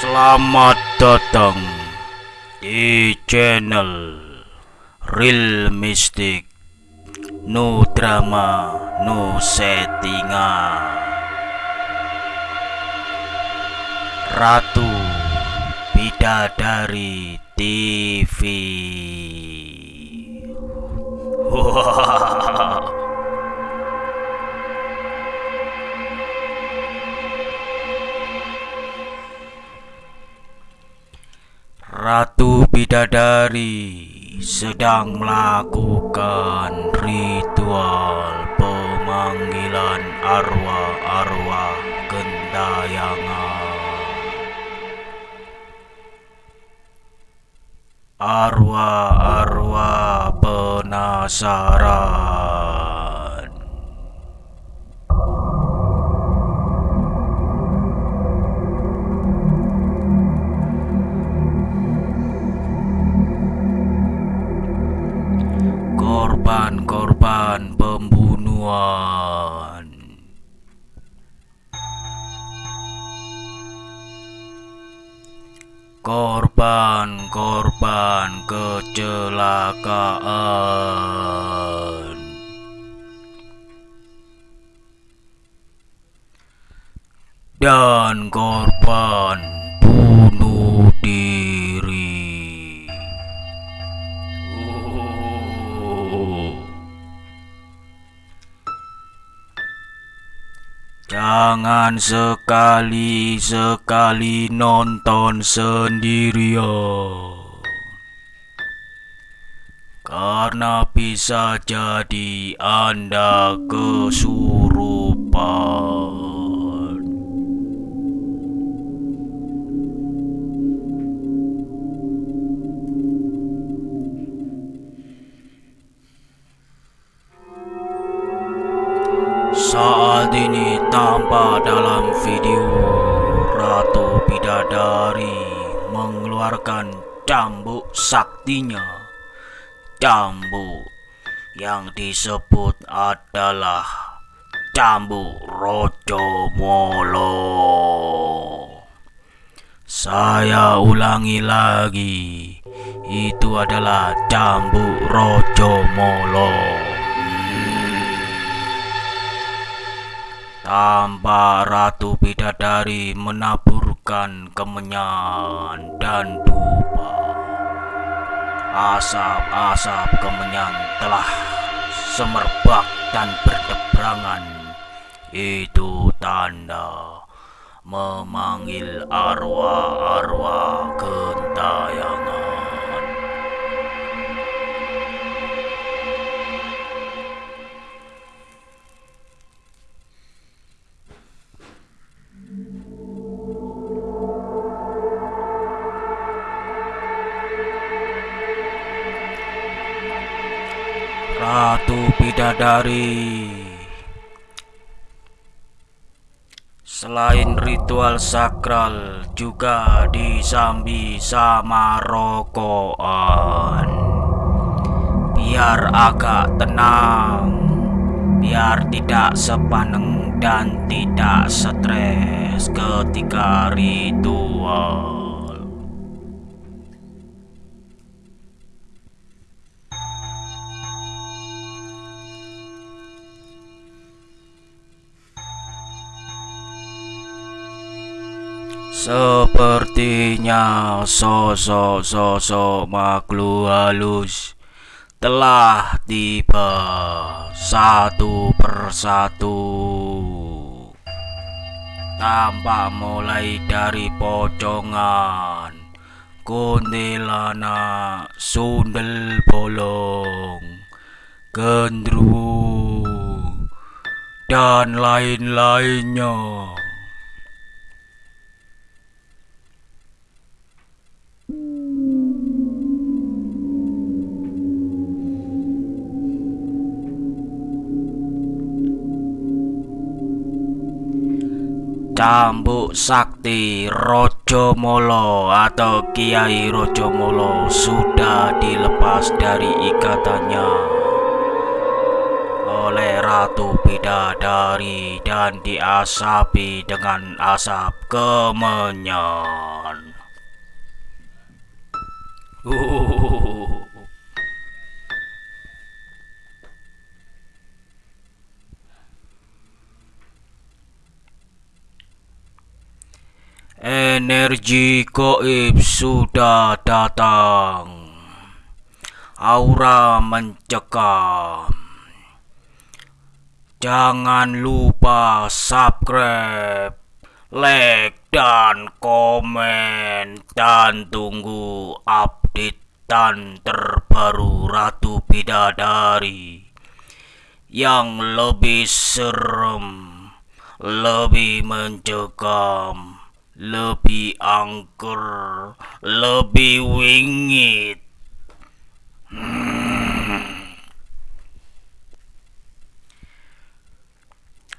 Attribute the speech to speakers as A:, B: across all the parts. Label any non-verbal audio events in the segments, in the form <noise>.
A: Selamat datang di channel Real Mystic No drama, no settingan Ratu Bidadari TV Ratu Bidadari sedang melakukan ritual pemanggilan arwah-arwah gentayangan. Arwah-arwah penasaran. Korban-korban pembunuhan. Korban-korban kecelakaan. Dan korban Jangan sekali-sekali nonton sendirian. Karena bisa jadi Anda kesurupan. Saat ini tampak dalam video Ratu Bidadari mengeluarkan cambuk saktinya. Cambuk yang disebut adalah cambuk Rojo Molo. Saya ulangi lagi, itu adalah cambuk Rojo Molo. Tanpa Ratu Bidadari menaburkan kemenyan dan dupa. Asap-asap kemenyan telah semerbak dan berdeberangan. Itu tanda memanggil arwah-arwah gentayangan. Ratu Bidadari. Selain ritual sakral juga disambi sama rokokan. Biar agak tenang Biar tidak sepaneng dan tidak stres ketika ritual Sepertinya sosok-sosok makhluk halus telah tiba satu persatu. Tampak mulai dari pocongan, kuntilanak, sundel bolong, gendruwo, dan lain-lainnya. Cambuk Sakti Rojo Molo atau Kiai Rojo Molo sudah dilepas dari ikatannya oleh Ratu Bidadari dan diasapi dengan asap kemenyan. <laughs> Energi goib sudah datang. Aura mencekam. Jangan lupa subscribe, like, dan komen. Dan tunggu updatean terbaru Ratu Bidadari yang lebih serem, lebih mencekam lebih angker, lebih wingit.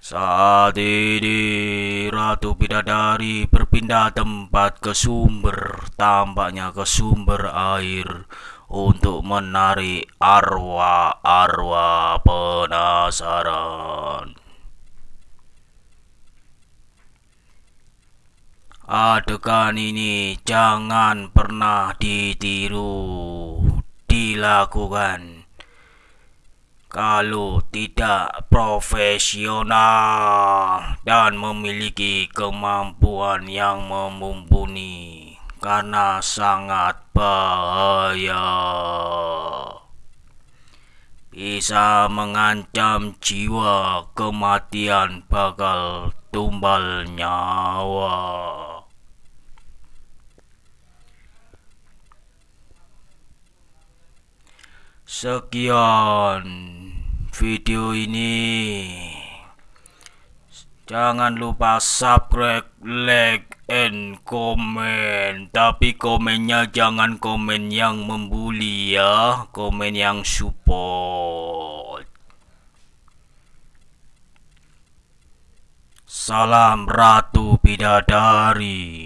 A: Saat ini Ratu Bidadari berpindah tempat ke sumber, tampaknya ke sumber air untuk menarik arwah-arwah penasaran. Adegan ini jangan pernah ditiru, dilakukan. Kalau tidak profesional dan memiliki kemampuan yang mumpuni karena sangat bahaya. Bisa mengancam jiwa kematian bakal tumbal nyawa Sekian video ini. Jangan lupa subscribe, like, and komen. Tapi komennya jangan komen yang membuli ya, komen yang support. Salam Ratu Bidadari.